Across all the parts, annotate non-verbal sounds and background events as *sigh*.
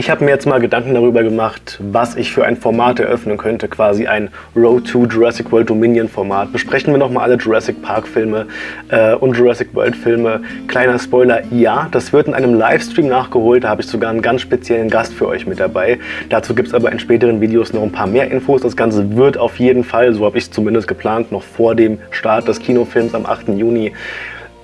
Ich habe mir jetzt mal Gedanken darüber gemacht, was ich für ein Format eröffnen könnte, quasi ein Road to Jurassic World Dominion Format. Besprechen wir nochmal alle Jurassic Park Filme äh, und Jurassic World Filme. Kleiner Spoiler, ja, das wird in einem Livestream nachgeholt, da habe ich sogar einen ganz speziellen Gast für euch mit dabei. Dazu gibt es aber in späteren Videos noch ein paar mehr Infos. Das Ganze wird auf jeden Fall, so habe ich es zumindest geplant, noch vor dem Start des Kinofilms am 8. Juni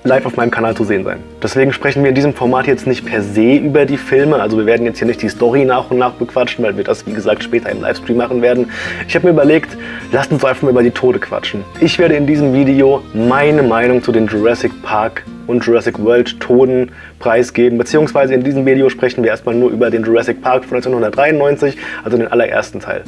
live auf meinem Kanal zu sehen sein. Deswegen sprechen wir in diesem Format jetzt nicht per se über die Filme, also wir werden jetzt hier nicht die Story nach und nach bequatschen, weil wir das wie gesagt später im Livestream machen werden. Ich habe mir überlegt, lasst uns einfach mal über die Tode quatschen. Ich werde in diesem Video meine Meinung zu den Jurassic Park und Jurassic World Toden preisgeben, beziehungsweise in diesem Video sprechen wir erstmal nur über den Jurassic Park von 1993, also den allerersten Teil.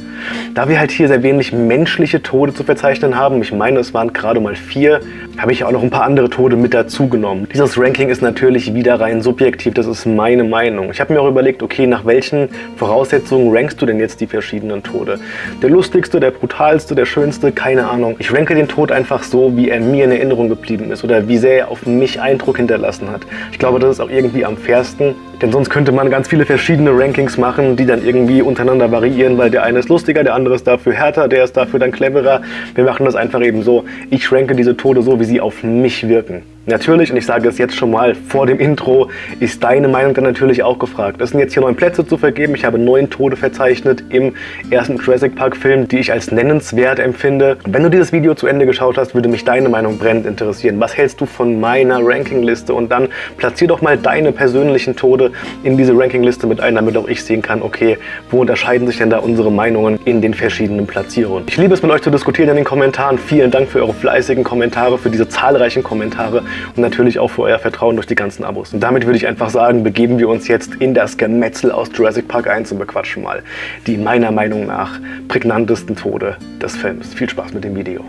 Da wir halt hier sehr wenig menschliche Tode zu verzeichnen haben, ich meine es waren gerade mal vier, habe ich auch noch ein paar andere Tode mit dazu genommen. Dieses Ranking ist natürlich wieder rein subjektiv, das ist meine Meinung. Ich habe mir auch überlegt, okay, nach welchen Voraussetzungen rankst du denn jetzt die verschiedenen Tode? Der lustigste, der brutalste, der schönste, keine Ahnung. Ich ranke den Tod einfach so, wie er mir in Erinnerung geblieben ist oder wie sehr er auf mich Eindruck hinterlassen hat. Ich glaube, das ist auch irgendwie am fairsten, denn sonst könnte man ganz viele verschiedene Rankings machen, die dann irgendwie untereinander variieren, weil der eine ist lustiger, der andere ist dafür härter, der ist dafür dann cleverer. Wir machen das einfach eben so, ich ranke diese Tode so, wie sie auf mich wirken. Natürlich, und ich sage es jetzt schon mal vor dem Intro, ist deine Meinung dann natürlich auch gefragt. Es sind jetzt hier neun Plätze zu vergeben. Ich habe neun Tode verzeichnet im ersten Jurassic Park Film, die ich als nennenswert empfinde. Wenn du dieses Video zu Ende geschaut hast, würde mich deine Meinung brennend interessieren. Was hältst du von meiner Rankingliste? Und dann platzier doch mal deine persönlichen Tode in diese Rankingliste mit ein, damit auch ich sehen kann, okay, wo unterscheiden sich denn da unsere Meinungen in den verschiedenen Platzierungen. Ich liebe es mit euch zu diskutieren in den Kommentaren. Vielen Dank für eure fleißigen Kommentare, für diese zahlreichen Kommentare und natürlich auch für euer Vertrauen durch die ganzen Abos. Und damit würde ich einfach sagen, begeben wir uns jetzt in das Gemetzel aus Jurassic Park 1 und bequatschen mal die meiner Meinung nach prägnantesten Tode des Films. Viel Spaß mit dem Video.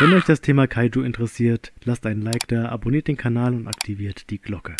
Wenn euch das Thema Kaiju interessiert, lasst einen Like da, abonniert den Kanal und aktiviert die Glocke.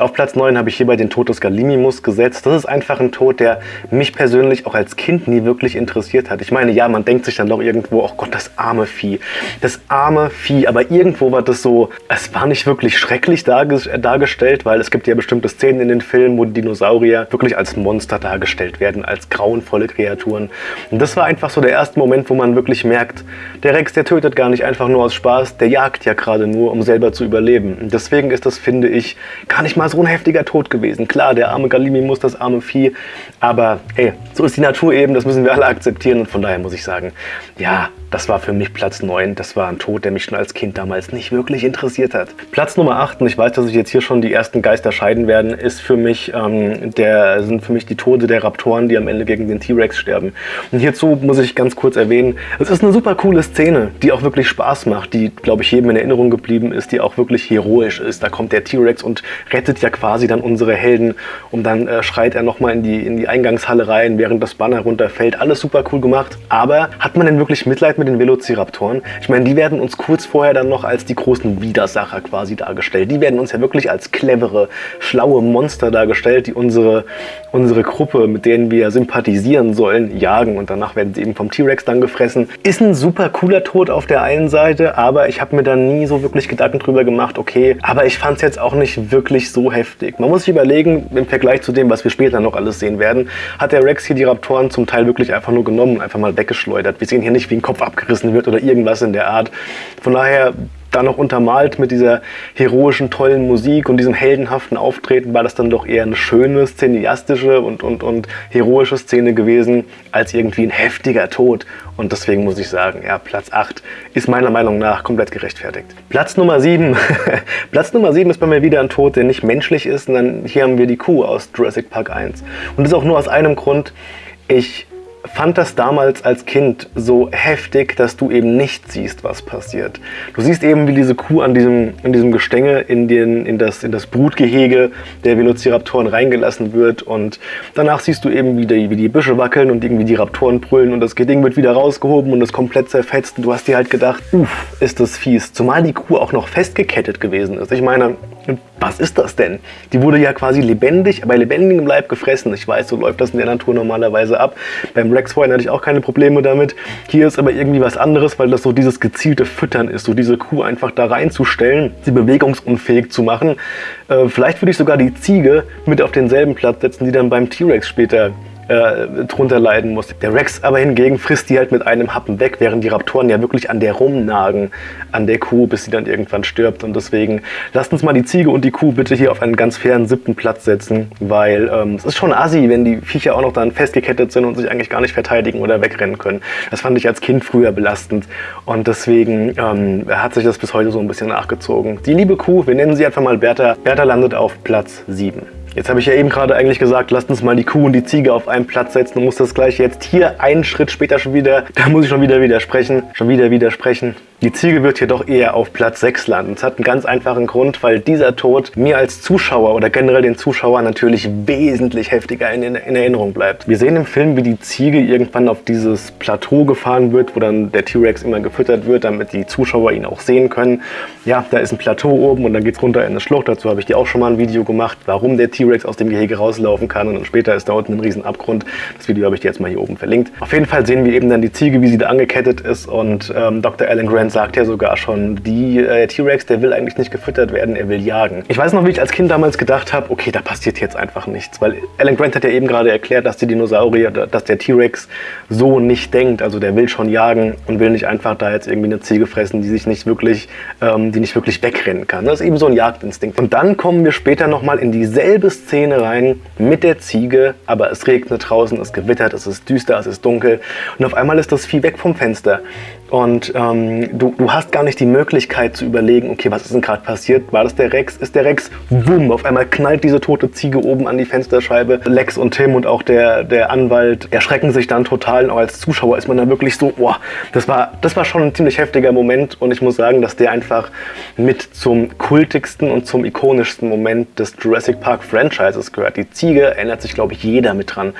Auf Platz 9 habe ich hierbei den Tod des Galimimus gesetzt. Das ist einfach ein Tod, der mich persönlich auch als Kind nie wirklich interessiert hat. Ich meine, ja, man denkt sich dann doch irgendwo, oh Gott, das arme Vieh. Das arme Vieh, aber irgendwo war das so, es war nicht wirklich schrecklich dargestellt, weil es gibt ja bestimmte Szenen in den Filmen, wo die Dinosaurier wirklich als Monster dargestellt werden, als grauenvolle Kreaturen. Und das war einfach so der erste Moment, wo man wirklich merkt, der Rex, der tötet gar nicht einfach nur aus Spaß, der jagt ja gerade nur, um selber zu überleben. Und deswegen ist das, finde ich, gar nicht mal mal so ein heftiger Tod gewesen. Klar, der arme Galimi muss das arme Vieh, aber ey, so ist die Natur eben, das müssen wir alle akzeptieren und von daher muss ich sagen, ja, das war für mich Platz 9. Das war ein Tod, der mich schon als Kind damals nicht wirklich interessiert hat. Platz Nummer 8, und ich weiß, dass sich jetzt hier schon die ersten Geister scheiden werden, ist für mich, ähm, der, sind für mich die Tode der Raptoren, die am Ende gegen den T-Rex sterben. Und hierzu muss ich ganz kurz erwähnen, es ist eine super coole Szene, die auch wirklich Spaß macht, die, glaube ich, jedem in Erinnerung geblieben ist, die auch wirklich heroisch ist. Da kommt der T-Rex und rettet ja quasi dann unsere Helden und dann äh, schreit er nochmal in die, in die Eingangshalle rein, während das Banner runterfällt. Alles super cool gemacht, aber hat man denn wirklich Mitleid mit mit den Velociraptoren. Ich meine, die werden uns kurz vorher dann noch als die großen Widersacher quasi dargestellt. Die werden uns ja wirklich als clevere, schlaue Monster dargestellt, die unsere, unsere Gruppe, mit denen wir sympathisieren sollen, jagen und danach werden sie eben vom T-Rex dann gefressen. Ist ein super cooler Tod auf der einen Seite, aber ich habe mir da nie so wirklich Gedanken drüber gemacht, okay, aber ich fand es jetzt auch nicht wirklich so heftig. Man muss sich überlegen, im Vergleich zu dem, was wir später noch alles sehen werden, hat der Rex hier die Raptoren zum Teil wirklich einfach nur genommen, einfach mal weggeschleudert. Wir sehen hier nicht, wie ein Kopf ab abgerissen wird oder irgendwas in der Art. Von daher dann noch untermalt mit dieser heroischen, tollen Musik und diesem heldenhaften Auftreten war das dann doch eher eine schöne, cineastische und, und, und heroische Szene gewesen, als irgendwie ein heftiger Tod. Und deswegen muss ich sagen, ja, Platz 8 ist meiner Meinung nach komplett gerechtfertigt. Platz Nummer 7. *laughs* Platz Nummer 7 ist bei mir wieder ein Tod, der nicht menschlich ist, sondern hier haben wir die Kuh aus Jurassic Park 1. Und das auch nur aus einem Grund. Ich fand das damals als Kind so heftig, dass du eben nicht siehst, was passiert. Du siehst eben, wie diese Kuh an diesem, in diesem Gestänge in, den, in, das, in das Brutgehege der Velociraptoren reingelassen wird und danach siehst du eben, wie die, wie die Büsche wackeln und irgendwie die Raptoren brüllen und das Ding wird wieder rausgehoben und ist komplett zerfetzt und du hast dir halt gedacht, uff, ist das fies. Zumal die Kuh auch noch festgekettet gewesen ist. Ich meine, was ist das denn? Die wurde ja quasi lebendig, bei lebendigem Leib gefressen. Ich weiß, so läuft das in der Natur normalerweise ab. Beim Rex vorhin hatte ich auch keine Probleme damit. Hier ist aber irgendwie was anderes, weil das so dieses gezielte Füttern ist, so diese Kuh einfach da reinzustellen, sie bewegungsunfähig zu machen. Äh, vielleicht würde ich sogar die Ziege mit auf denselben Platz setzen, die dann beim T-Rex später äh, drunter leiden muss. Der Rex aber hingegen frisst die halt mit einem Happen weg, während die Raptoren ja wirklich an der rumnagen, an der Kuh, bis sie dann irgendwann stirbt. Und deswegen lasst uns mal die Ziege und die Kuh bitte hier auf einen ganz fairen siebten Platz setzen, weil ähm, es ist schon assi, wenn die Viecher auch noch dann festgekettet sind und sich eigentlich gar nicht verteidigen oder wegrennen können. Das fand ich als Kind früher belastend und deswegen ähm, hat sich das bis heute so ein bisschen nachgezogen. Die liebe Kuh, wir nennen sie einfach mal Bertha. Bertha landet auf Platz 7. Jetzt habe ich ja eben gerade eigentlich gesagt, lasst uns mal die Kuh und die Ziege auf einen Platz setzen und muss das gleich jetzt hier einen Schritt später schon wieder, *laughs* da muss ich schon wieder widersprechen, schon wieder widersprechen. Die Ziege wird hier doch eher auf Platz 6 landen. Das hat einen ganz einfachen Grund, weil dieser Tod mir als Zuschauer oder generell den Zuschauer natürlich wesentlich heftiger in, in, in Erinnerung bleibt. Wir sehen im Film, wie die Ziege irgendwann auf dieses Plateau gefahren wird, wo dann der T-Rex immer gefüttert wird, damit die Zuschauer ihn auch sehen können. Ja, da ist ein Plateau oben und dann geht es runter in eine Schlucht. Dazu habe ich dir auch schon mal ein Video gemacht, warum der T-Rex aus dem Gehege rauslaufen kann. Und dann später ist da unten ein riesen Abgrund. Das Video habe ich dir jetzt mal hier oben verlinkt. Auf jeden Fall sehen wir eben dann die Ziege, wie sie da angekettet ist und ähm, Dr. Alan Grant sagt ja sogar schon, die äh, T-Rex, der will eigentlich nicht gefüttert werden, er will jagen. Ich weiß noch, wie ich als Kind damals gedacht habe, okay, da passiert jetzt einfach nichts, weil Alan Grant hat ja eben gerade erklärt, dass die Dinosaurier, dass der T-Rex so nicht denkt, also der will schon jagen und will nicht einfach da jetzt irgendwie eine Ziege fressen, die sich nicht wirklich, ähm, die nicht wirklich wegrennen kann. Das ist eben so ein Jagdinstinkt. Und dann kommen wir später nochmal in dieselbe Szene rein mit der Ziege, aber es regnet draußen, es gewittert, es ist düster, es ist dunkel und auf einmal ist das Vieh weg vom Fenster. Und ähm, du, du hast gar nicht die Möglichkeit zu überlegen, okay, was ist denn gerade passiert? War das der Rex? Ist der Rex? Wumm, auf einmal knallt diese tote Ziege oben an die Fensterscheibe. Lex und Tim und auch der, der Anwalt erschrecken sich dann total. Und auch als Zuschauer ist man dann wirklich so, boah, das war, das war schon ein ziemlich heftiger Moment. Und ich muss sagen, dass der einfach mit zum kultigsten und zum ikonischsten Moment des Jurassic Park Franchises gehört. Die Ziege erinnert sich, glaube ich, jeder mit dran,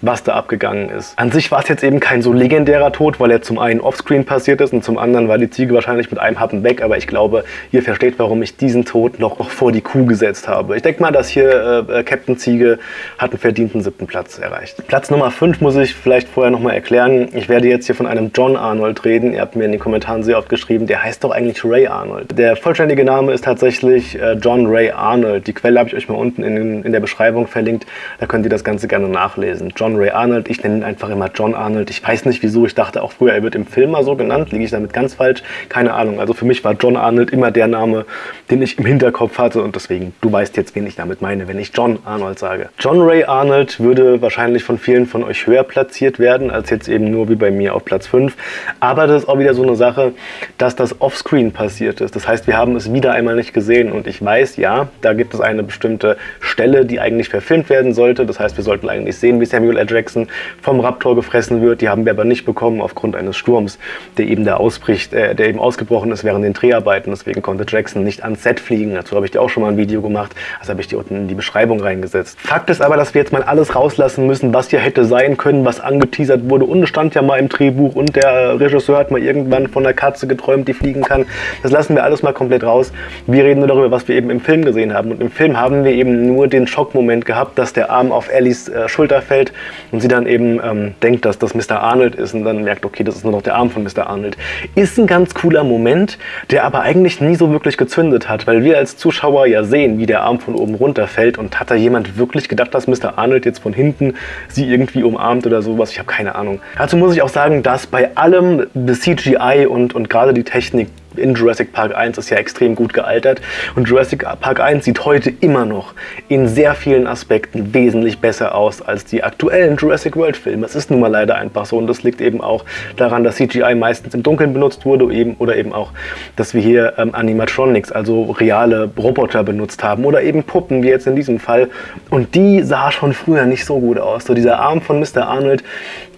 was da abgegangen ist. An sich war es jetzt eben kein so legendärer Tod, weil er zum einen offscreen passiert ist und zum anderen war die Ziege wahrscheinlich mit einem Happen weg, aber ich glaube, ihr versteht, warum ich diesen Tod noch, vor die Kuh gesetzt habe. Ich denke mal, dass hier äh, Captain Ziege hat einen verdienten siebten Platz erreicht. Platz Nummer 5 muss ich vielleicht vorher nochmal erklären. Ich werde jetzt hier von einem John Arnold reden. Ihr habt mir in den Kommentaren sehr oft geschrieben, der heißt doch eigentlich Ray Arnold. Der vollständige Name ist tatsächlich äh, John Ray Arnold. Die Quelle habe ich euch mal unten in, in der Beschreibung verlinkt. Da könnt ihr das Ganze gerne nachlesen. John Ray Arnold, ich nenne ihn einfach immer John Arnold. Ich weiß nicht wieso, ich dachte auch früher, er wird im Film mal so genannt. Liege ich damit ganz falsch? Keine Ahnung. Also für mich war John Arnold immer der Name, den ich im Hinterkopf hatte und deswegen, du weißt jetzt, wen ich damit meine, wenn ich John Arnold sage. John Ray Arnold würde wahrscheinlich von vielen von euch höher platziert werden, als jetzt eben nur wie bei mir auf Platz 5. Aber das ist auch wieder so eine Sache, dass das Offscreen passiert ist. Das heißt, wir haben es wieder einmal nicht gesehen und ich weiß, ja, da gibt es eine bestimmte Stelle, die eigentlich verfilmt werden sollte. Das heißt, wir sollten eigentlich sehen, wie Samuel L. Jackson vom Raptor gefressen wird. Die haben wir aber nicht bekommen aufgrund eines Sturms, der eben da ausbricht, äh, der eben ausgebrochen ist während den Dreharbeiten. Deswegen konnte Jackson nicht ans Set fliegen. Dazu habe ich dir auch schon mal ein Video gemacht. Das habe ich dir unten in die Beschreibung reingesetzt. Fakt ist aber, dass wir jetzt mal alles rauslassen müssen, was hier hätte sein können, was angeteasert wurde. Und es stand ja mal im Drehbuch und der Regisseur hat mal irgendwann von der Katze geträumt, die fliegen kann. Das lassen wir alles mal komplett raus. Wir reden nur darüber, was wir eben im Film gesehen haben. Und im Film haben wir eben nur den Schockmoment gehabt, dass der Arm auf Ellies äh, Schulter fällt und sie dann eben ähm, denkt, dass das Mr. Arnold ist und dann merkt, okay, das ist nur noch der Arm von Mr. Arnold. Ist ein ganz cooler Moment, der aber eigentlich nie so wirklich gezündet hat, weil wir als Zuschauer ja sehen, wie der Arm von oben runterfällt und hat da jemand wirklich gedacht, dass Mr. Arnold jetzt von hinten sie irgendwie umarmt oder sowas? Ich habe keine Ahnung. Dazu muss ich auch sagen, dass bei allem das CGI und, und gerade die Technik in Jurassic Park 1 ist ja extrem gut gealtert und Jurassic Park 1 sieht heute immer noch in sehr vielen Aspekten wesentlich besser aus als die aktuellen Jurassic World Filme. Es ist nun mal leider einfach so und das liegt eben auch daran, dass CGI meistens im Dunkeln benutzt wurde eben, oder eben auch, dass wir hier ähm, Animatronics, also reale Roboter benutzt haben oder eben Puppen, wie jetzt in diesem Fall und die sah schon früher nicht so gut aus. So dieser Arm von Mr. Arnold,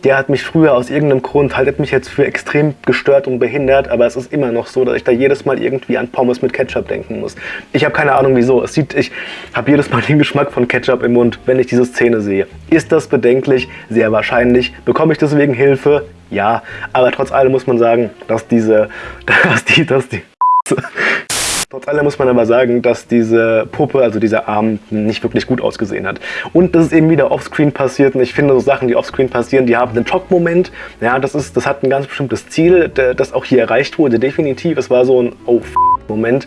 der hat mich früher aus irgendeinem Grund, haltet mich jetzt für extrem gestört und behindert, aber es ist immer noch so, dass ich da jedes Mal irgendwie an Pommes mit Ketchup denken muss. Ich habe keine Ahnung wieso. Es sieht, ich habe jedes Mal *laughs* den Geschmack von Ketchup im Mund, wenn ich diese Szene sehe. Ist das bedenklich? Sehr wahrscheinlich. Bekomme ich deswegen Hilfe? Ja. Aber trotz allem muss man sagen, dass diese, *laughs* dass die, dass die *laughs* Trotz allem muss man aber sagen, dass diese Puppe, also dieser Arm, nicht wirklich gut ausgesehen hat. Und das ist eben wieder offscreen passiert. Und ich finde, so Sachen, die offscreen passieren, die haben einen Schockmoment. Ja, das, ist, das hat ein ganz bestimmtes Ziel, das auch hier erreicht wurde. Definitiv. Es war so ein Oh-Moment.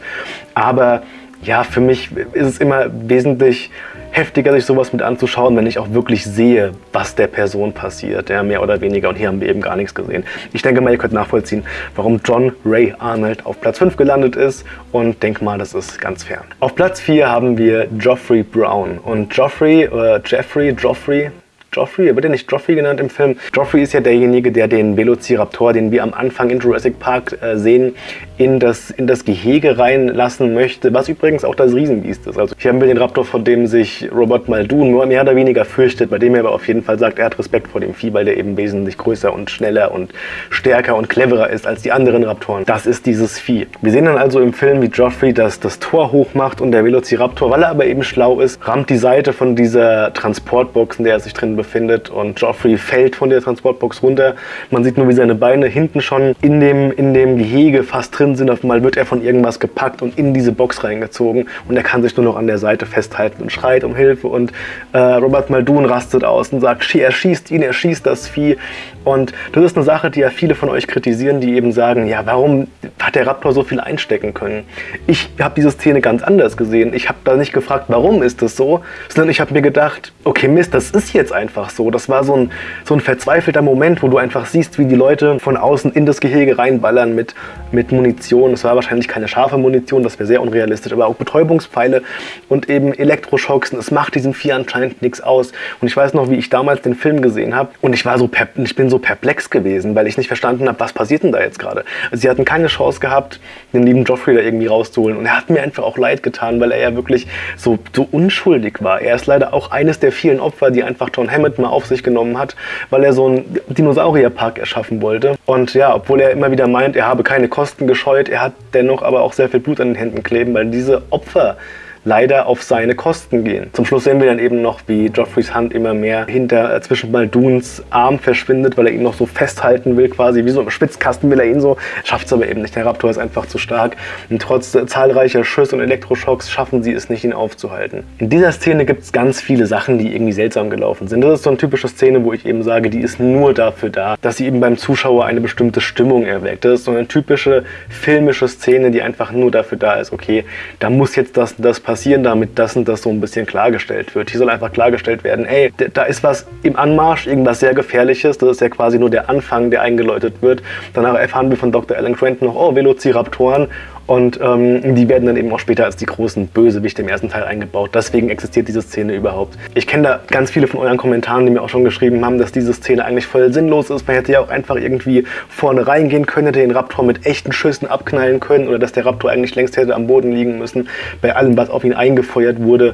Aber ja, für mich ist es immer wesentlich heftiger, sich sowas mit anzuschauen, wenn ich auch wirklich sehe, was der Person passiert, ja, mehr oder weniger. Und hier haben wir eben gar nichts gesehen. Ich denke mal, ihr könnt nachvollziehen, warum John Ray Arnold auf Platz 5 gelandet ist und denke mal, das ist ganz fern. Auf Platz 4 haben wir Geoffrey Brown. Und Geoffrey, äh, Jeffrey, Geoffrey, Joffrey, wird er nicht Joffrey genannt im Film? Joffrey ist ja derjenige, der den Velociraptor, den wir am Anfang in Jurassic Park äh, sehen, in das, in das Gehege reinlassen möchte, was übrigens auch das Riesenbiest ist. Also hier haben wir den Raptor, vor dem sich Robert Muldoon nur mehr oder weniger fürchtet, bei dem er aber auf jeden Fall sagt, er hat Respekt vor dem Vieh, weil der eben wesentlich größer und schneller und stärker und cleverer ist als die anderen Raptoren. Das ist dieses Vieh. Wir sehen dann also im Film, wie Joffrey das, das Tor hochmacht und der Velociraptor, weil er aber eben schlau ist, rammt die Seite von dieser Transportbox, in der er sich drin befindet, befindet und Joffrey fällt von der Transportbox runter. Man sieht nur, wie seine Beine hinten schon in dem, in dem Gehege fast drin sind. Auf einmal wird er von irgendwas gepackt und in diese Box reingezogen und er kann sich nur noch an der Seite festhalten und schreit um Hilfe und äh, Robert Muldoon rastet aus und sagt, er schießt ihn, er schießt das Vieh und das ist eine Sache, die ja viele von euch kritisieren, die eben sagen, ja, warum hat der Raptor so viel einstecken können? Ich habe diese Szene ganz anders gesehen. Ich habe da nicht gefragt, warum ist das so, sondern ich habe mir gedacht, okay Mist, das ist jetzt einfach einfach so. Das war so ein, so ein verzweifelter Moment, wo du einfach siehst, wie die Leute von außen in das Gehege reinballern mit, mit Munition. Es war wahrscheinlich keine scharfe Munition, das wäre sehr unrealistisch, aber auch Betäubungspfeile und eben Elektroschocks. Und es macht diesen Vieh anscheinend nichts aus. Und ich weiß noch, wie ich damals den Film gesehen habe und ich war so ich bin so perplex gewesen, weil ich nicht verstanden habe, was passiert denn da jetzt gerade. Also sie hatten keine Chance gehabt, den lieben Joffrey da irgendwie rauszuholen. Und er hat mir einfach auch leid getan, weil er ja wirklich so, so unschuldig war. Er ist leider auch eines der vielen Opfer, die einfach John Hammett mal auf sich genommen hat, weil er so einen Dinosaurierpark erschaffen wollte. Und ja, obwohl er immer wieder meint, er habe keine Kosten gescheut, er hat dennoch aber auch sehr viel Blut an den Händen kleben, weil diese Opfer leider auf seine Kosten gehen. Zum Schluss sehen wir dann eben noch, wie Joffreys Hand immer mehr hinter äh, zwischen Balduns Arm verschwindet, weil er ihn noch so festhalten will, quasi wie so im Spitzkasten will er ihn so, schafft es aber eben nicht. Der Raptor ist einfach zu stark und trotz äh, zahlreicher Schüsse und Elektroschocks schaffen sie es nicht, ihn aufzuhalten. In dieser Szene gibt es ganz viele Sachen, die irgendwie seltsam gelaufen sind. Das ist so eine typische Szene, wo ich eben sage, die ist nur dafür da, dass sie eben beim Zuschauer eine bestimmte Stimmung erweckt. Das ist so eine typische filmische Szene, die einfach nur dafür da ist, okay, da muss jetzt das das passieren passieren, damit das und das so ein bisschen klargestellt wird. Hier soll einfach klargestellt werden, ey, da ist was im Anmarsch, irgendwas sehr Gefährliches. Das ist ja quasi nur der Anfang, der eingeläutet wird. Danach erfahren wir von Dr. Alan Grant noch, oh, Velociraptoren. Und ähm, die werden dann eben auch später als die großen Bösewichte im ersten Teil eingebaut. Deswegen existiert diese Szene überhaupt. Ich kenne da ganz viele von euren Kommentaren, die mir auch schon geschrieben haben, dass diese Szene eigentlich voll sinnlos ist. Man hätte ja auch einfach irgendwie vorne reingehen können, hätte den Raptor mit echten Schüssen abknallen können oder dass der Raptor eigentlich längst hätte am Boden liegen müssen. Bei allem, was auf ihn eingefeuert wurde,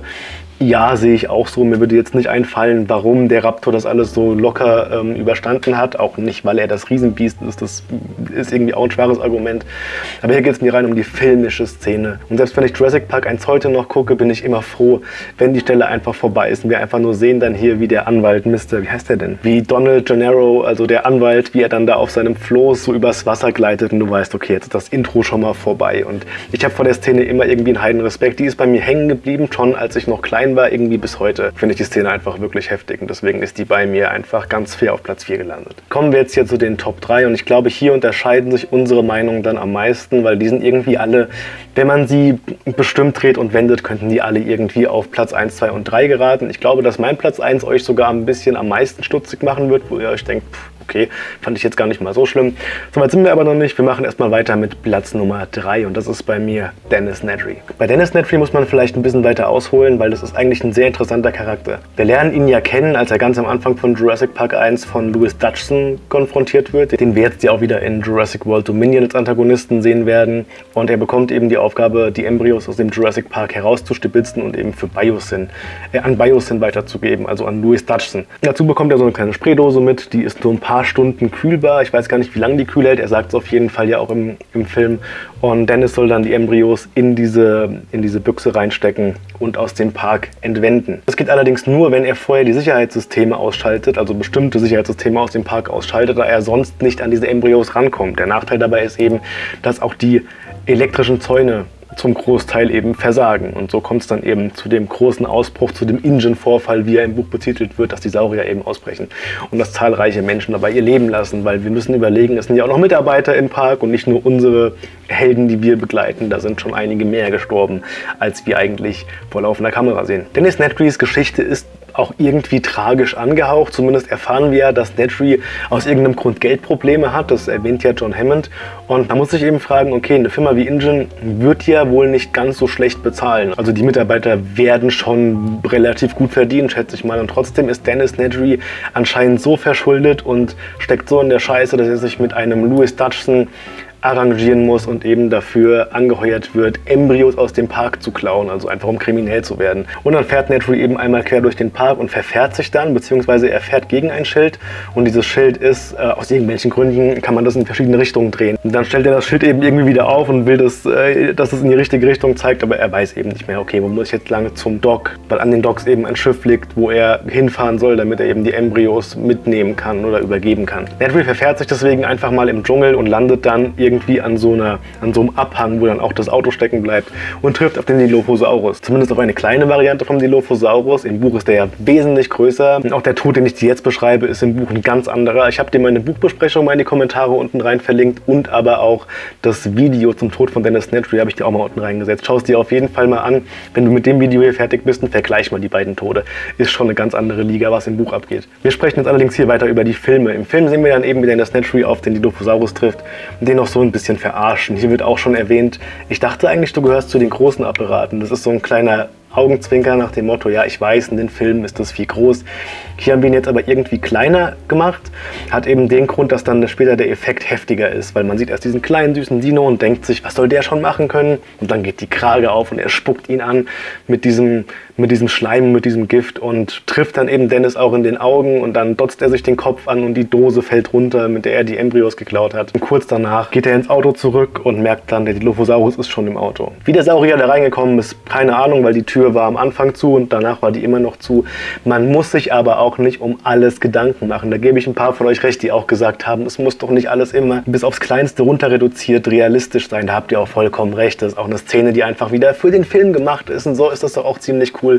ja, sehe ich auch so. Mir würde jetzt nicht einfallen, warum der Raptor das alles so locker ähm, überstanden hat. Auch nicht, weil er das Riesenbiest ist. Das ist irgendwie auch ein schwaches Argument. Aber hier geht es mir rein um die filmische Szene. Und selbst wenn ich Jurassic Park 1 heute noch gucke, bin ich immer froh, wenn die Stelle einfach vorbei ist und wir einfach nur sehen dann hier, wie der Anwalt, Mr. Wie heißt der denn? Wie Donald Gennaro, also der Anwalt, wie er dann da auf seinem Floß so übers Wasser gleitet und du weißt, okay, jetzt ist das Intro schon mal vorbei. Und ich habe vor der Szene immer irgendwie einen heiden Respekt. Die ist bei mir hängen geblieben, schon als ich noch klein war, irgendwie bis heute finde ich die Szene einfach wirklich heftig und deswegen ist die bei mir einfach ganz fair auf Platz 4 gelandet. Kommen wir jetzt hier zu den Top 3 und ich glaube, hier unterscheiden sich unsere Meinungen dann am meisten, weil die sind irgendwie alle, wenn man sie bestimmt dreht und wendet, könnten die alle irgendwie auf Platz 1, 2 und 3 geraten. Ich glaube, dass mein Platz 1 euch sogar ein bisschen am meisten stutzig machen wird, wo ihr euch denkt, pff, okay, fand ich jetzt gar nicht mal so schlimm. Soweit sind wir aber noch nicht. Wir machen erstmal weiter mit Platz Nummer 3 und das ist bei mir Dennis Nedry. Bei Dennis Nedry muss man vielleicht ein bisschen weiter ausholen, weil das ist eigentlich ein sehr interessanter Charakter. Wir lernen ihn ja kennen, als er ganz am Anfang von Jurassic Park 1 von Louis Dutchson konfrontiert wird, den wir jetzt ja auch wieder in Jurassic World Dominion als Antagonisten sehen werden. Und er bekommt eben die Aufgabe, die Embryos aus dem Jurassic Park herauszustibitzen und eben für Biosyn, äh, an Biosyn weiterzugeben, also an Louis Dutchson. Dazu bekommt er so eine kleine Spraydose mit, die ist nur ein paar paar Stunden kühlbar. Ich weiß gar nicht, wie lange die kühl hält. Er sagt es auf jeden Fall ja auch im, im Film. Und Dennis soll dann die Embryos in diese, in diese Büchse reinstecken und aus dem Park entwenden. Das geht allerdings nur, wenn er vorher die Sicherheitssysteme ausschaltet, also bestimmte Sicherheitssysteme aus dem Park ausschaltet, da er sonst nicht an diese Embryos rankommt. Der Nachteil dabei ist eben, dass auch die elektrischen Zäune zum Großteil eben versagen. Und so kommt es dann eben zu dem großen Ausbruch, zu dem Ingen-Vorfall, wie er im Buch betitelt wird, dass die Saurier eben ausbrechen und dass zahlreiche Menschen dabei ihr Leben lassen, weil wir müssen überlegen, es sind ja auch noch Mitarbeiter im Park und nicht nur unsere Helden, die wir begleiten. Da sind schon einige mehr gestorben, als wir eigentlich vor laufender Kamera sehen. Dennis Nedrys Geschichte ist auch irgendwie tragisch angehaucht. Zumindest erfahren wir ja, dass Nedry aus irgendeinem Grund Geldprobleme hat. Das erwähnt ja John Hammond. Und da muss ich eben fragen, okay, eine Firma wie Ingen wird ja wohl nicht ganz so schlecht bezahlen. Also die Mitarbeiter werden schon relativ gut verdient, schätze ich mal. Und trotzdem ist Dennis Nedry anscheinend so verschuldet und steckt so in der Scheiße, dass er sich mit einem Louis Dutchson arrangieren muss und eben dafür angeheuert wird, Embryos aus dem Park zu klauen, also einfach um kriminell zu werden. Und dann fährt Netry eben einmal quer durch den Park und verfährt sich dann, beziehungsweise er fährt gegen ein Schild und dieses Schild ist, äh, aus irgendwelchen Gründen kann man das in verschiedene Richtungen drehen. Und dann stellt er das Schild eben irgendwie wieder auf und will, das, äh, dass es in die richtige Richtung zeigt, aber er weiß eben nicht mehr, okay, wo muss ich jetzt lange zum Dock, weil an den Docks eben ein Schiff liegt, wo er hinfahren soll, damit er eben die Embryos mitnehmen kann oder übergeben kann. Netry verfährt sich deswegen einfach mal im Dschungel und landet dann irgendwie irgendwie an so, einer, an so einem Abhang, wo dann auch das Auto stecken bleibt und trifft auf den Dilophosaurus. Zumindest auf eine kleine Variante vom Dilophosaurus. Im Buch ist der ja wesentlich größer. Und auch der Tod, den ich dir jetzt beschreibe, ist im Buch ein ganz anderer. Ich habe dir meine Buchbesprechung mal in die Kommentare unten rein verlinkt und aber auch das Video zum Tod von Dennis Nedry habe ich dir auch mal unten reingesetzt. Schau es dir auf jeden Fall mal an. Wenn du mit dem Video hier fertig bist, und vergleich mal die beiden Tode. Ist schon eine ganz andere Liga, was im Buch abgeht. Wir sprechen jetzt allerdings hier weiter über die Filme. Im Film sehen wir dann eben, wie Dennis Nedry auf den Dilophosaurus trifft und den noch so ein bisschen verarschen. Hier wird auch schon erwähnt, ich dachte eigentlich, du gehörst zu den großen Apparaten. Das ist so ein kleiner Augenzwinker nach dem Motto, ja, ich weiß, in den Filmen ist das viel groß. Hier haben wir ihn jetzt aber irgendwie kleiner gemacht. Hat eben den Grund, dass dann später der Effekt heftiger ist, weil man sieht erst diesen kleinen süßen Dino und denkt sich, was soll der schon machen können? Und dann geht die Krage auf und er spuckt ihn an mit diesem, mit diesem Schleim, mit diesem Gift und trifft dann eben Dennis auch in den Augen und dann dotzt er sich den Kopf an und die Dose fällt runter, mit der er die Embryos geklaut hat. Und kurz danach geht er ins Auto zurück und merkt dann, der Dilophosaurus ist schon im Auto. Wie der Saurier da reingekommen ist, keine Ahnung, weil die Tür war am Anfang zu und danach war die immer noch zu. Man muss sich aber auch nicht um alles Gedanken machen. Da gebe ich ein paar von euch recht, die auch gesagt haben, es muss doch nicht alles immer bis aufs Kleinste runter reduziert realistisch sein. Da habt ihr auch vollkommen recht. Das ist auch eine Szene, die einfach wieder für den Film gemacht ist und so ist das doch auch ziemlich cool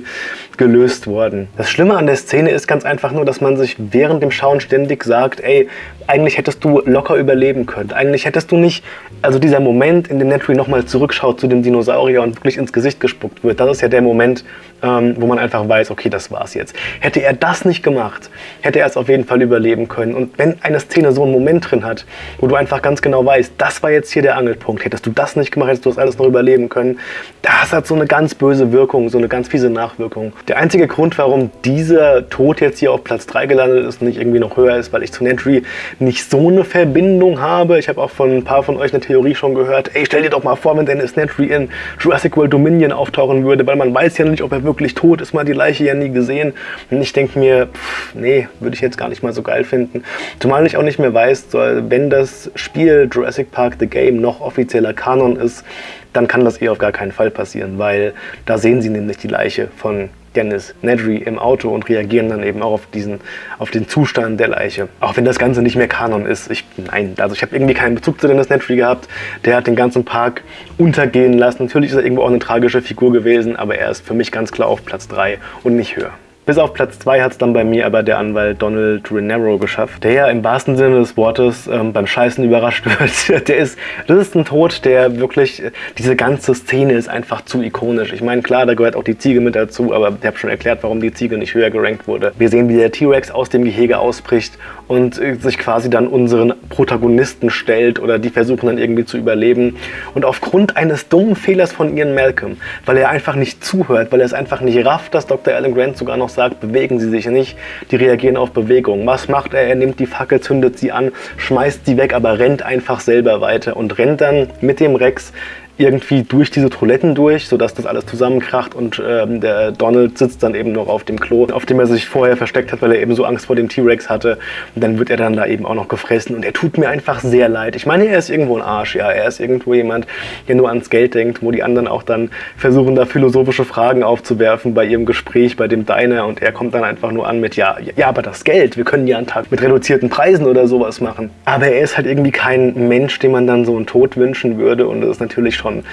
gelöst worden. Das Schlimme an der Szene ist ganz einfach nur, dass man sich während dem Schauen ständig sagt, ey, eigentlich hättest du locker überleben können. Eigentlich hättest du nicht, also dieser Moment, in dem Netry nochmal zurückschaut zu dem Dinosaurier und wirklich ins Gesicht gespuckt wird, das ist ja der Moment, ähm, wo man einfach weiß, okay, das war's jetzt. Hätte er das nicht gemacht, hätte er es auf jeden Fall überleben können. Und wenn eine Szene so einen Moment drin hat, wo du einfach ganz genau weißt, das war jetzt hier der Angelpunkt, hättest du das nicht gemacht, hättest du das alles noch überleben können, das hat so eine ganz böse Wirkung, so eine ganz fiese Nachwirkung. Der einzige Grund, warum dieser Tod jetzt hier auf Platz 3 gelandet ist und nicht irgendwie noch höher ist, weil ich zu Netry nicht so eine Verbindung habe. Ich habe auch von ein paar von euch eine Theorie schon gehört, ey, stell dir doch mal vor, wenn Dennis Nedry in Jurassic World Dominion auftauchen würde, weil man weiß ja nicht, ob er wirklich tot ist, hat die Leiche ja nie gesehen. Und ich denke mir, pff, nee, würde ich jetzt gar nicht mal so geil finden. Zumal ich auch nicht mehr weiß, wenn das Spiel Jurassic Park The Game noch offizieller Kanon ist, dann kann das eh auf gar keinen Fall passieren, weil da sehen sie nämlich die Leiche von Dennis Nedry im Auto und reagieren dann eben auch auf, diesen, auf den Zustand der Leiche. Auch wenn das Ganze nicht mehr Kanon ist. Ich, nein, also ich habe irgendwie keinen Bezug zu Dennis Nedry gehabt. Der hat den ganzen Park untergehen lassen. Natürlich ist er irgendwo auch eine tragische Figur gewesen, aber er ist für mich ganz klar auf Platz 3 und nicht höher. Bis auf Platz 2 hat es dann bei mir aber der Anwalt Donald Renero geschafft, der ja im wahrsten Sinne des Wortes ähm, beim Scheißen überrascht *laughs* wird. der ist, das ist ein Tod, der wirklich, diese ganze Szene ist einfach zu ikonisch. Ich meine, klar, da gehört auch die Ziege mit dazu, aber ich habe schon erklärt, warum die Ziege nicht höher gerankt wurde. Wir sehen, wie der T-Rex aus dem Gehege ausbricht und äh, sich quasi dann unseren Protagonisten stellt oder die versuchen dann irgendwie zu überleben. Und aufgrund eines dummen Fehlers von Ian Malcolm, weil er einfach nicht zuhört, weil er es einfach nicht rafft, dass Dr. Alan Grant sogar noch sagt, bewegen Sie sich nicht. Die reagieren auf Bewegung. Was macht er? Er nimmt die Fackel, zündet sie an, schmeißt sie weg, aber rennt einfach selber weiter und rennt dann mit dem Rex irgendwie durch diese Toiletten durch, sodass das alles zusammenkracht und ähm, der Donald sitzt dann eben noch auf dem Klo, auf dem er sich vorher versteckt hat, weil er eben so Angst vor dem T-Rex hatte. Und dann wird er dann da eben auch noch gefressen und er tut mir einfach sehr leid. Ich meine, er ist irgendwo ein Arsch, ja. Er ist irgendwo jemand, der nur ans Geld denkt, wo die anderen auch dann versuchen, da philosophische Fragen aufzuwerfen bei ihrem Gespräch, bei dem Diner und er kommt dann einfach nur an mit, ja, ja, aber das Geld, wir können ja einen Tag mit reduzierten Preisen oder sowas machen. Aber er ist halt irgendwie kein Mensch, dem man dann so einen Tod wünschen würde und das ist natürlich schon schon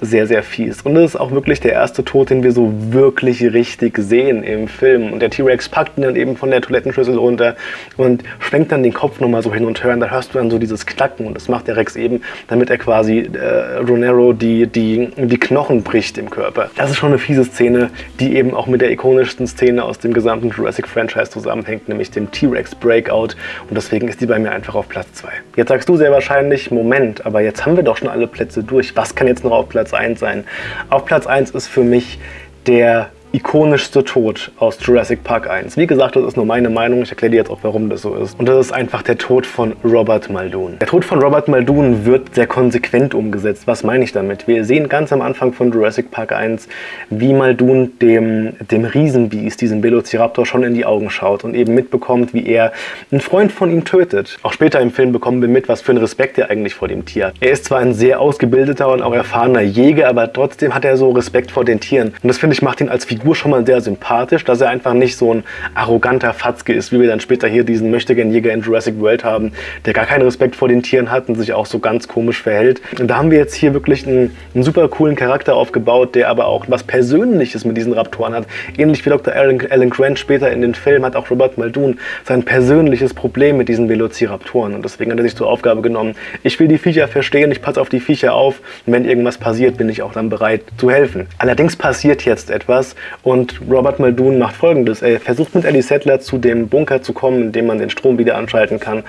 sehr, sehr fies. Und das ist auch wirklich der erste Tod, den wir so wirklich richtig sehen im Film. Und der T-Rex packt ihn dann eben von der Toilettenschüssel runter und schwenkt dann den Kopf nochmal so hin und her. Und da hörst du dann so dieses Knacken. Und das macht der Rex eben, damit er quasi äh, Ronero die, die, die Knochen bricht im Körper. Das ist schon eine fiese Szene, die eben auch mit der ikonischsten Szene aus dem gesamten Jurassic-Franchise zusammenhängt, nämlich dem T-Rex Breakout. Und deswegen ist die bei mir einfach auf Platz 2. Jetzt sagst du sehr wahrscheinlich, Moment, aber jetzt haben wir doch schon alle Plätze durch. Was kann jetzt noch auf Platz 1 sein? Auf Platz 1 ist für mich der ikonischste Tod aus Jurassic Park 1. Wie gesagt, das ist nur meine Meinung, ich erkläre dir jetzt auch, warum das so ist. Und das ist einfach der Tod von Robert Muldoon. Der Tod von Robert Muldoon wird sehr konsequent umgesetzt. Was meine ich damit? Wir sehen ganz am Anfang von Jurassic Park 1, wie Muldoon dem, dem Riesenbiest, diesem Velociraptor, schon in die Augen schaut und eben mitbekommt, wie er einen Freund von ihm tötet. Auch später im Film bekommen wir mit, was für einen Respekt er eigentlich vor dem Tier hat. Er ist zwar ein sehr ausgebildeter und auch erfahrener Jäger, aber trotzdem hat er so Respekt vor den Tieren. Und das finde ich macht ihn als Figur Figur schon mal sehr sympathisch, dass er einfach nicht so ein arroganter Fatzke ist, wie wir dann später hier diesen Möchtegern-Jäger in Jurassic World haben, der gar keinen Respekt vor den Tieren hat und sich auch so ganz komisch verhält. Und da haben wir jetzt hier wirklich einen, einen super coolen Charakter aufgebaut, der aber auch was Persönliches mit diesen Raptoren hat. Ähnlich wie Dr. Alan, Alan Grant später in den Film hat auch Robert Muldoon sein persönliches Problem mit diesen Velociraptoren. Und deswegen hat er sich zur Aufgabe genommen, ich will die Viecher verstehen, ich passe auf die Viecher auf und wenn irgendwas passiert, bin ich auch dann bereit zu helfen. Allerdings passiert jetzt etwas und Robert Muldoon macht folgendes. Er versucht mit Ellie Settler zu dem Bunker zu kommen, in dem man den Strom wieder anschalten kann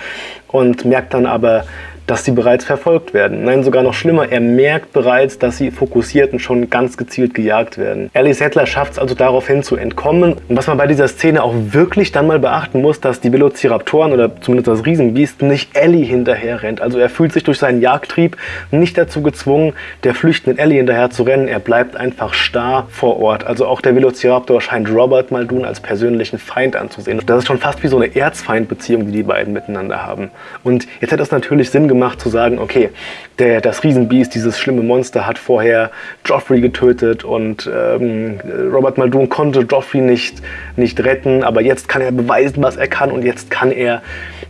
und merkt dann aber, dass sie bereits verfolgt werden. Nein, sogar noch schlimmer, er merkt bereits, dass sie fokussiert und schon ganz gezielt gejagt werden. Ellie Settler schafft es also daraufhin zu entkommen. Und was man bei dieser Szene auch wirklich dann mal beachten muss, dass die Velociraptoren oder zumindest das Riesenbiest nicht Ellie hinterher rennt. Also er fühlt sich durch seinen Jagdtrieb nicht dazu gezwungen, der flüchtenden Ellie hinterher zu rennen. Er bleibt einfach starr vor Ort. Also auch der Velociraptor scheint Robert Muldoon als persönlichen Feind anzusehen. Das ist schon fast wie so eine Erzfeindbeziehung, die die beiden miteinander haben. Und jetzt hat das natürlich Sinn gemacht, gemacht zu sagen, okay, der, das Riesenbiest, dieses schlimme Monster, hat vorher Joffrey getötet und ähm, Robert Muldoon konnte Joffrey nicht, nicht retten, aber jetzt kann er beweisen, was er kann und jetzt kann er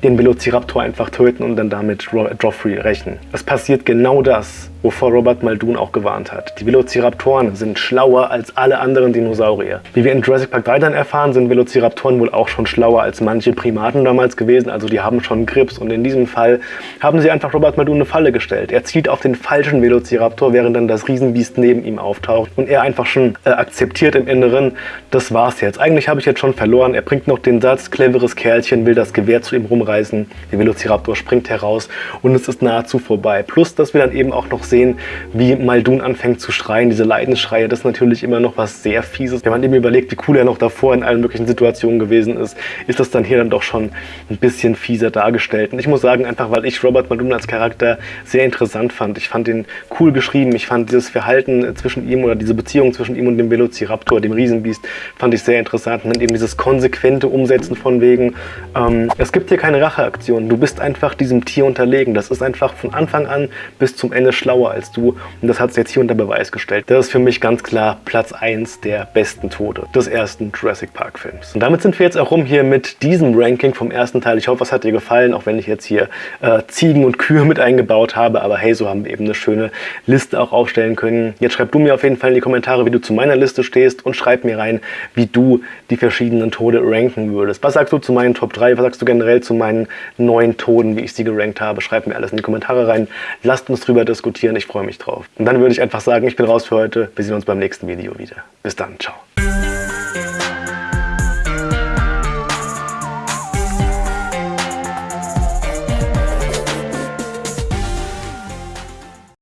den Velociraptor einfach töten und dann damit Joffrey rächen. Es passiert genau das, wovor Robert Muldoon auch gewarnt hat. Die Velociraptoren sind schlauer als alle anderen Dinosaurier. Wie wir in Jurassic Park 3 dann erfahren, sind Velociraptoren wohl auch schon schlauer als manche Primaten damals gewesen, also die haben schon Grips und in diesem Fall haben sie einfach Robert Muldoon eine Falle gestellt. Er zielt auf den falschen Velociraptor, während dann das Riesenbiest neben ihm auftaucht und er einfach schon äh, akzeptiert im Inneren, das war's jetzt. Eigentlich habe ich jetzt schon verloren. Er bringt noch den Satz, cleveres Kerlchen, will das Gewehr zu ihm rumreißen. Der Velociraptor springt heraus und es ist nahezu vorbei. Plus, dass wir dann eben auch noch sehen, wie Maldun anfängt zu schreien, diese Leidensschreie, das ist natürlich immer noch was sehr Fieses. Wenn man eben überlegt, wie cool er noch davor in allen möglichen Situationen gewesen ist, ist das dann hier dann doch schon ein bisschen fieser dargestellt. Und ich muss sagen, einfach weil ich Robert Maldun als Charakter sehr interessant fand. Ich fand ihn cool geschrieben, ich fand dieses Verhalten zwischen ihm oder diese Beziehung zwischen ihm und dem Velociraptor, dem Riesenbiest, fand ich sehr interessant. Und eben dieses konsequente Umsetzen von wegen, ähm, es gibt hier keine Racheaktion, du bist einfach diesem Tier unterlegen. Das ist einfach von Anfang an bis zum Ende schlauer schlauer als du und das hat es jetzt hier unter Beweis gestellt. Das ist für mich ganz klar Platz 1 der besten Tode des ersten Jurassic Park Films. Und damit sind wir jetzt auch rum hier mit diesem Ranking vom ersten Teil. Ich hoffe, es hat dir gefallen, auch wenn ich jetzt hier äh, Ziegen und Kühe mit eingebaut habe, aber hey, so haben wir eben eine schöne Liste auch aufstellen können. Jetzt schreib du mir auf jeden Fall in die Kommentare, wie du zu meiner Liste stehst und schreib mir rein, wie du die verschiedenen Tode ranken würdest. Was sagst du zu meinen Top 3? Was sagst du generell zu meinen neun Toden, wie ich sie gerankt habe? Schreib mir alles in die Kommentare rein. Lasst uns drüber diskutieren kommentieren. Ich freue mich drauf. Und dann würde ich einfach sagen, ich bin raus für heute. Wir sehen uns beim nächsten Video wieder. Bis dann. Ciao.